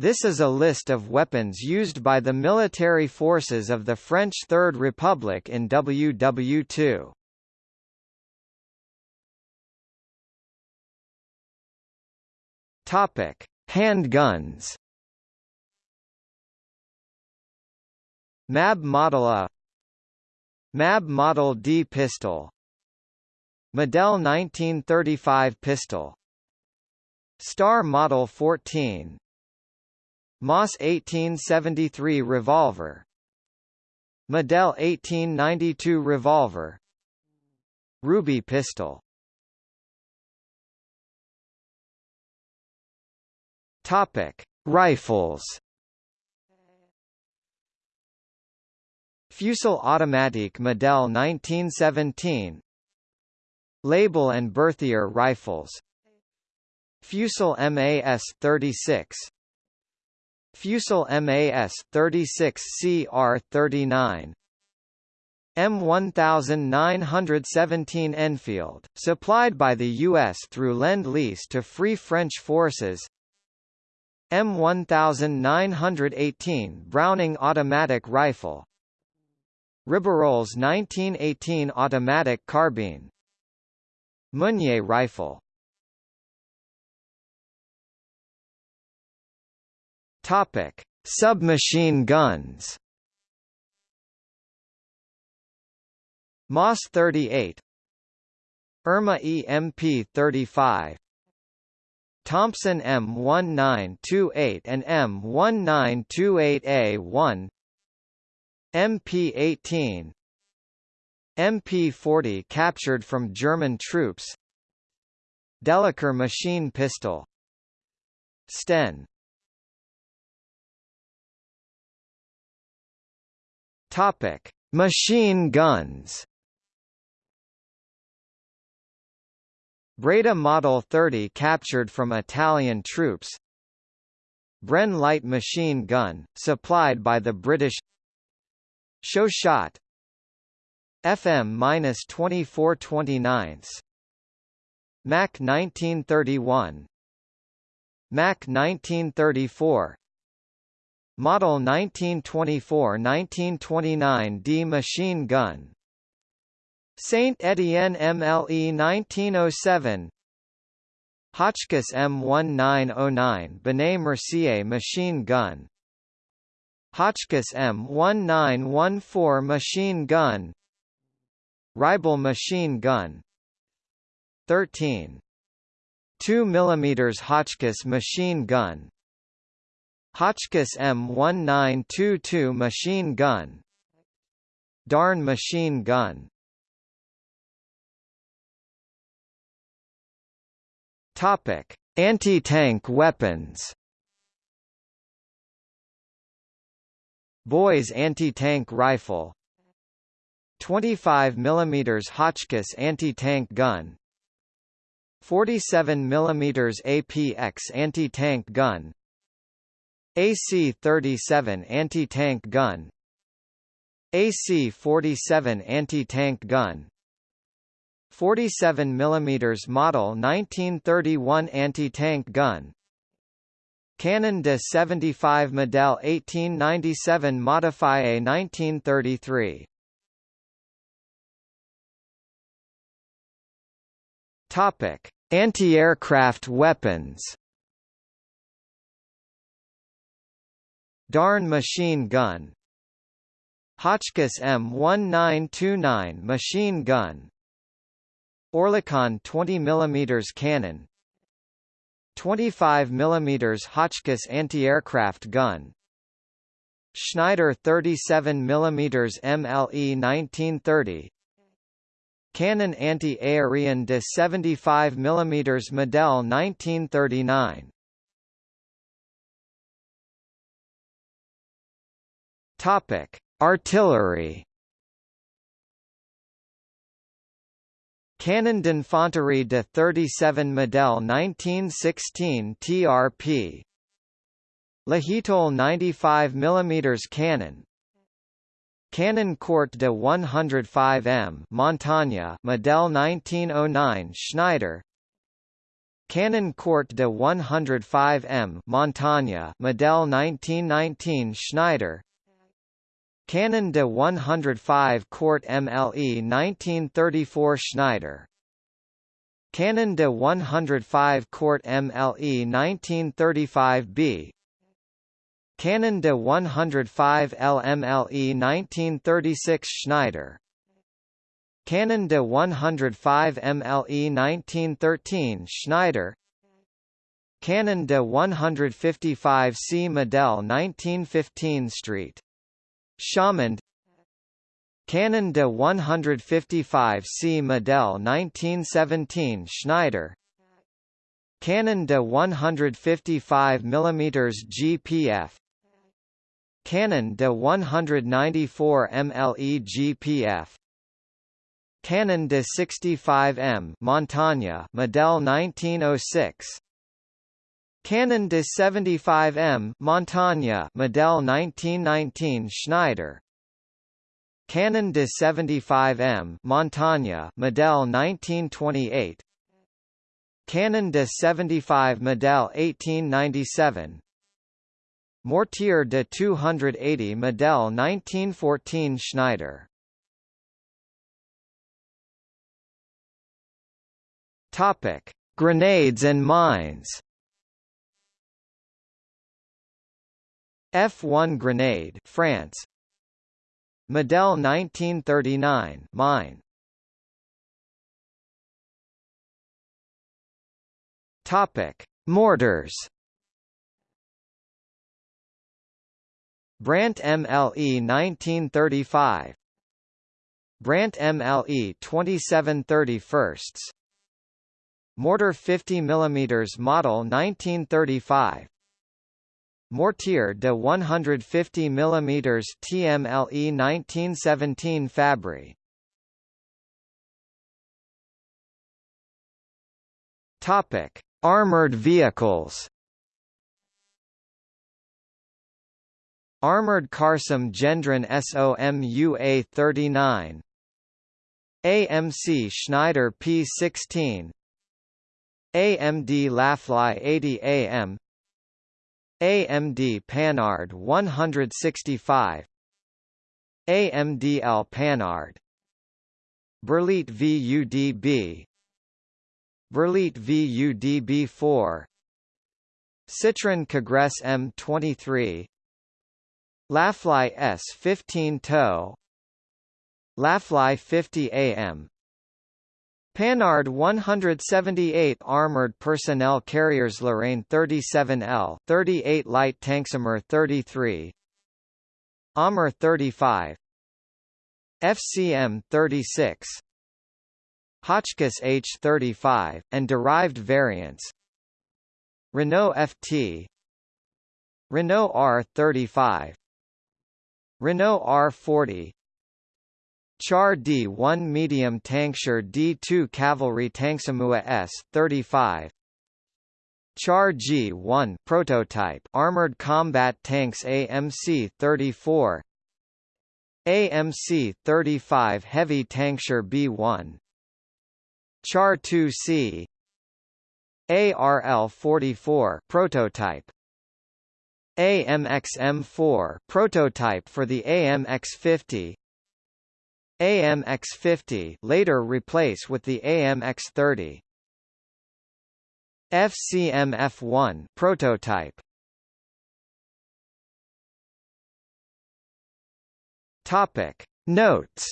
This is a list of weapons used by the military forces of the French Third Republic in WW2. Topic: Handguns. MAB Model A MAB Model D pistol Model 1935 pistol Star Model 14 MAS 1873 revolver. Model 1892 revolver. Ruby pistol. Topic: Rifles. Fusil Automatique Model 1917 Lebel and Berthier rifles. Fusil MAS 36 Fusil MAS 36 CR 39 M1917 Enfield, supplied by the U.S. through Lend-Lease to Free French Forces. M1918 Browning automatic rifle. Ribeyrolles 1918 automatic carbine. Meunier rifle Topic: Submachine guns. MAS 38, ERMA EMP 35, Thompson M1928 and M1928A1, MP18, MP40 captured from German troops, Delacour machine pistol, Sten Topic: Machine guns. Breda Model 30 captured from Italian troops. Bren light machine gun, supplied by the British. Chauchat. FM-2429 Mac 1931 Mac 1934 Model 1924–1929 D machine gun. Saint Etienne MLE 1907 Hotchkiss M1909 Benet Mercier machine gun. Hotchkiss M1914 machine gun. Reibel machine gun. 13 2 mm Hotchkiss machine gun Hotchkiss M1922 machine gun. Darne machine gun. Topic: Anti-tank weapons. Boys anti-tank rifle. 25 mm Hotchkiss anti-tank gun. 47 mm APX anti-tank gun AC-37 anti-tank gun AC-47 anti-tank gun 47 mm model 1931 anti-tank gun Canon de 75 Model 1897 Modifie 1933 Topic: Anti-aircraft weapons Darne machine gun. Hotchkiss M1929 machine gun. Oerlikon 20 mm cannon. 25 mm Hotchkiss anti-aircraft gun. Schneider 37 mm MLE 1930 Cannon anti-aerian de 75 mm Model 1939 Topic: Artillery. Canon d'Infanterie de 37 Model 1916 TRP. Lahitolle 95 mm cannon. Canon Court de 105 M Montagne Model 1909 Schneider Canon Court de 105M Montagne Model 1919 Schneider Canon de 105 Court MLE 1934 Schneider. Canon de 105 Court MLE 1935B Canon de 105 LMLE 1936 Schneider. Canon de 105 MLE 1913 Schneider. Canon de 155 C Model 1915 Street. Chamond Canon de 155 C. Model 1917 Schneider. Canon de 155 mm GPF Canon de 194 MLE GPF Canon de 65M Montagne Model 1906 Canon de 75M Montagne Model 1919 Schneider. Canon de 75M Montagne Model 1928 Canon de 75 Model 1897 Mortier de 280 Model 1914 Schneider. Topic: Grenades and mines. F1 grenade, France. Model 1939, mine. Topic: Mortars. Brandt MLE 1935 Brandt MLE 2731 Mortar 50 mm model 1935 Mortier de 150 mm TMLE 1917 Fabry. Topic: Armored vehicles. Armored Karsam Gendron SOMUA 39 AMC Schneider P16 AMD Lafly 80 AM AMD Panhard 165 AMD L Panhard Berliet VUDB Berliet VUDB4 Citroën Kégresse M23 Lafly S15 TOW Lafly 50 AM Panhard 178 Armored Personnel Carriers Lorraine 37L 38 Light Tanksimer 33 AMR 35 FCM 36 Hotchkiss H35, and derived variants. Renault FT Renault R35 Renault R40 Char D1 medium tankshire D2 cavalry tanksamua S35 Char G1 prototype armored combat tanks AMC 34 AMC 35 heavy tankshire B1 Char 2C ARL 44 prototype. AMX M4 prototype for the AMX 50 AMX50 later replace with the AMX30. FCM-F1 prototype. Topic Notes